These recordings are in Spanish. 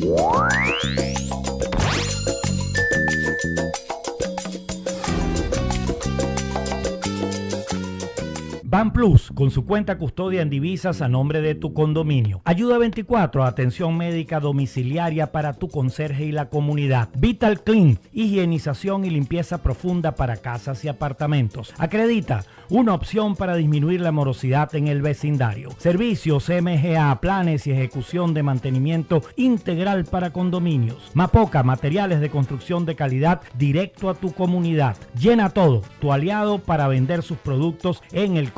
Ban Plus, con su cuenta custodia en divisas a nombre de tu condominio. Ayuda 24, atención médica domiciliaria para tu conserje y la comunidad. Vital Clean, higienización y limpieza profunda para casas y apartamentos. Acredita, una opción para disminuir la morosidad en el vecindario. Servicios MGA, planes y ejecución de mantenimiento integral para condominios. Mapoca, materiales de construcción de calidad directo a tu comunidad. Llena todo, tu aliado para vender sus productos en el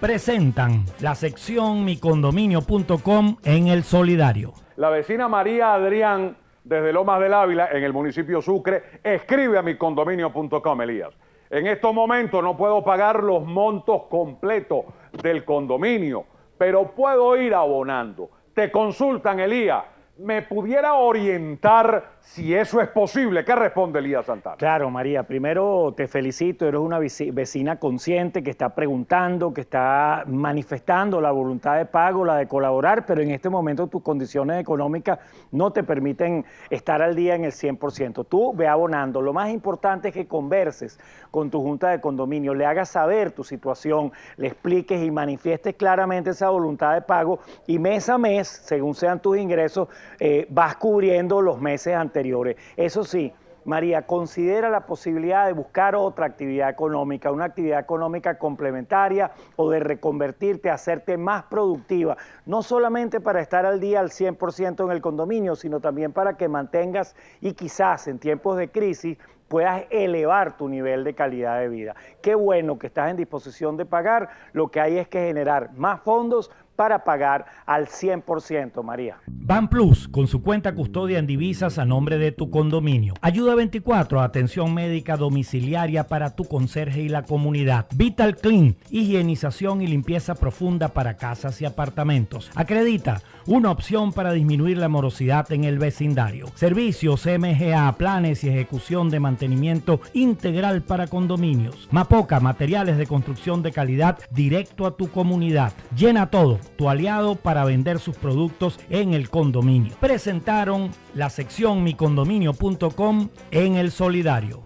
Presentan la sección micondominio.com en el solidario. La vecina María Adrián, desde Lomas del Ávila, en el municipio Sucre, escribe a micondominio.com, Elías. En estos momentos no puedo pagar los montos completos del condominio, pero puedo ir abonando. Te consultan, Elías me pudiera orientar si eso es posible. ¿Qué responde Elías Santana? Claro, María, primero te felicito, eres una vecina consciente que está preguntando, que está manifestando la voluntad de pago, la de colaborar, pero en este momento tus condiciones económicas no te permiten estar al día en el 100%. Tú ve abonando. Lo más importante es que converses con tu junta de condominio, le hagas saber tu situación, le expliques y manifiestes claramente esa voluntad de pago y mes a mes, según sean tus ingresos, eh, vas cubriendo los meses anteriores. Eso sí, María, considera la posibilidad de buscar otra actividad económica, una actividad económica complementaria o de reconvertirte, hacerte más productiva, no solamente para estar al día al 100% en el condominio, sino también para que mantengas y quizás en tiempos de crisis puedas elevar tu nivel de calidad de vida. Qué bueno que estás en disposición de pagar, lo que hay es que generar más fondos para pagar al 100%, María. Ban Plus, con su cuenta custodia en divisas a nombre de tu condominio. Ayuda 24, atención médica domiciliaria para tu conserje y la comunidad. Vital Clean, higienización y limpieza profunda para casas y apartamentos. Acredita, una opción para disminuir la morosidad en el vecindario. Servicios MGA, planes y ejecución de mantenimiento integral para condominios. Mapoca, materiales de construcción de calidad directo a tu comunidad. Llena todo tu aliado para vender sus productos en el condominio. Presentaron la sección micondominio.com en el solidario.